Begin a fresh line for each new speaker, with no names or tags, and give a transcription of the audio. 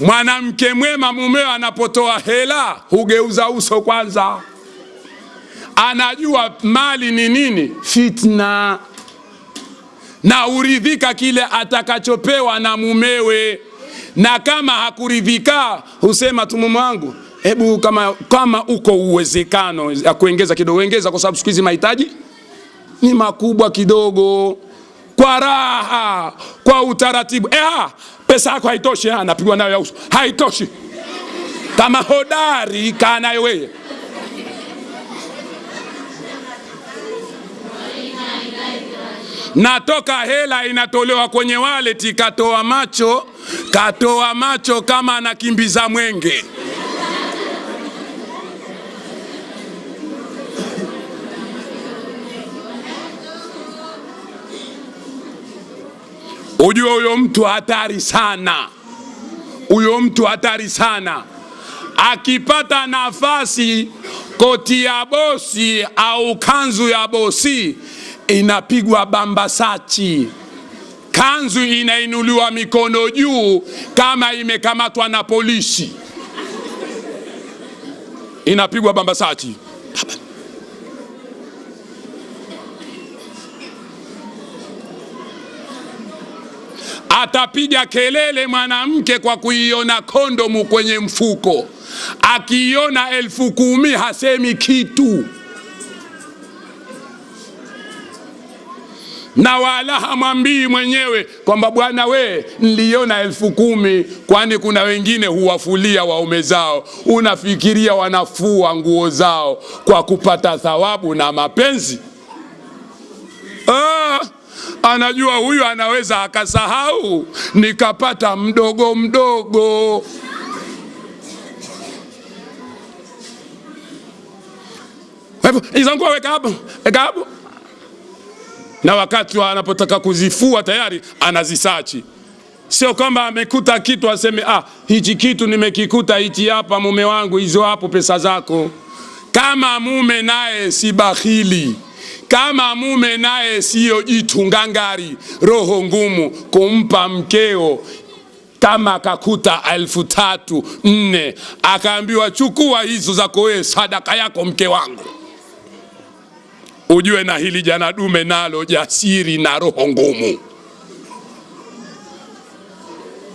Mwanamke mwema mumeo anapotoa hela hugeuza uso kwanza, anajua mali ni nini, fitna, na uridhika kile atakachopewa na mumewe, na kama hakuridhika husema tu, mume wangu, hebu kama, kama uko uwezekano ya kuongeza kidogo, ongeza, kwa sababu siku hizi mahitaji ni makubwa kidogo, kwa raha, kwa utaratibu. Eh, pesa yako haitoshi, anapigwa nayo ya uso, haitoshi. Kama hodari kaa nayo wewe. Natoka hela inatolewa kwenye wallet, katoa macho, katoa macho kama anakimbiza mwenge. Ujue huyo mtu hatari sana, huyo mtu hatari sana. Akipata nafasi, koti ya bosi au kanzu ya bosi inapigwa bambasachi, kanzu inainuliwa mikono juu kama imekamatwa na polisi, inapigwa bambasachi. Atapiga kelele mwanamke kwa kuiona kondomu kwenye mfuko, akiiona elfu kumi hasemi kitu, na wala hamwambii mwenyewe kwamba bwana, we niliona elfu kumi, kwani kuna wengine huwafulia waume zao. Unafikiria wanafua nguo zao kwa kupata thawabu na mapenzi? Anajua huyu anaweza akasahau, nikapata mdogo mdogo. Izangu weka hapo, weka hapo, na wakati anapotaka kuzifua tayari anazisachi. Sio kwamba amekuta kitu aseme ah, hichi kitu nimekikuta hichi hapa, mume wangu, hizo hapo pesa zako. Kama mume naye si bakhili kama mume naye siyo jitu ngangari, roho ngumu kumpa mkeo, kama akakuta elfu tatu nne, akaambiwa chukua hizo zako wewe, sadaka yako mke wangu, ujue na hili jana dume nalo jasiri na roho ngumu.